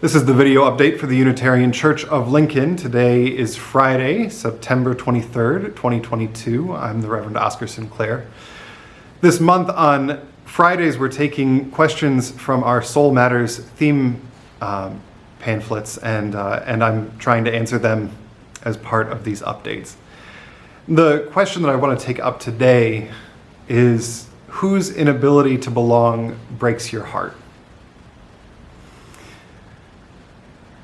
This is the video update for the Unitarian Church of Lincoln. Today is Friday, September 23rd, 2022. I'm the Reverend Oscar Sinclair. This month on Fridays, we're taking questions from our Soul Matters theme um, pamphlets, and, uh, and I'm trying to answer them as part of these updates. The question that I want to take up today is whose inability to belong breaks your heart?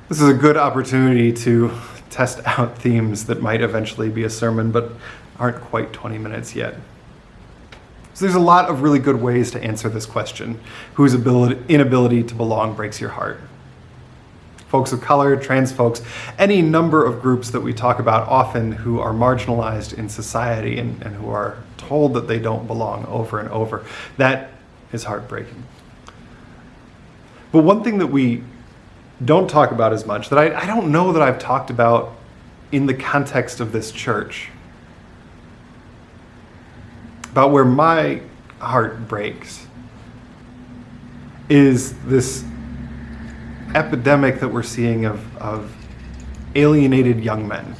This is a good opportunity to test out themes that might eventually be a sermon, but aren't quite 20 minutes yet. So there's a lot of really good ways to answer this question. Whose ability, inability to belong breaks your heart? Folks of color, trans folks, any number of groups that we talk about often who are marginalized in society and, and who are told that they don't belong over and over. That is heartbreaking. But one thing that we don't talk about as much, that I, I don't know that I've talked about in the context of this church, about where my heart breaks, is this epidemic that we're seeing of, of alienated young men.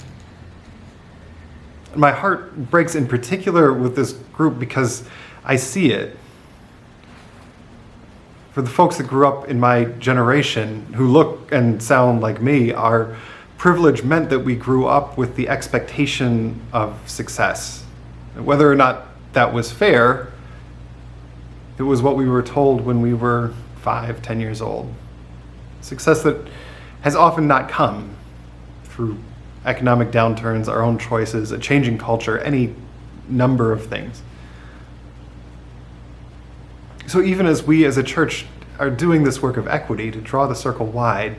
My heart breaks in particular with this group because I see it for the folks that grew up in my generation who look and sound like me, our privilege meant that we grew up with the expectation of success. Whether or not that was fair, it was what we were told when we were five, ten years old. Success that has often not come through economic downturns, our own choices, a changing culture, any number of things. So even as we as a church are doing this work of equity to draw the circle wide,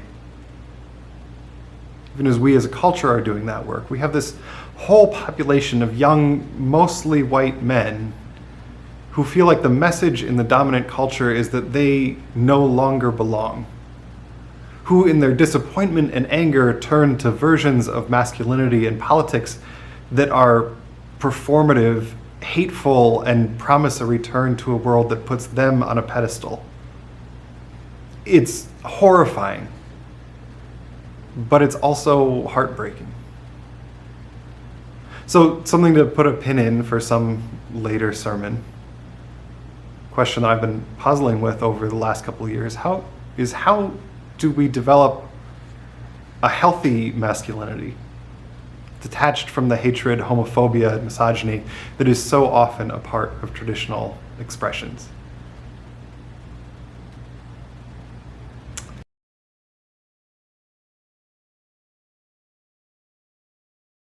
even as we as a culture are doing that work, we have this whole population of young, mostly white men who feel like the message in the dominant culture is that they no longer belong. Who, in their disappointment and anger, turn to versions of masculinity and politics that are performative hateful and promise a return to a world that puts them on a pedestal. It's horrifying, but it's also heartbreaking. So, something to put a pin in for some later sermon. Question that I've been puzzling with over the last couple of years how is how do we develop a healthy masculinity? Detached from the hatred, homophobia, and misogyny that is so often a part of traditional expressions.